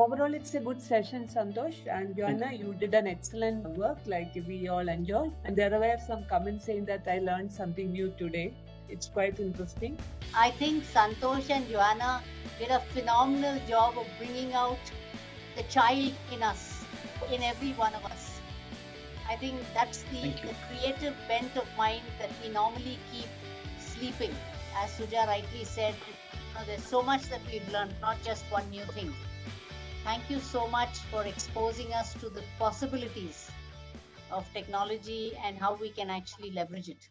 overall, it's a good session, Santosh. And Joanna, you did an excellent work, like we all enjoyed. And there were some comments saying that I learned something new today. It's quite interesting. I think Santosh and Joanna did a phenomenal job of bringing out the child in us, in every one of us. I think that's the, the creative bent of mind that we normally keep sleeping. As Suja rightly said, you know, there's so much that we've learned, not just one new thing. Thank you so much for exposing us to the possibilities of technology and how we can actually leverage it.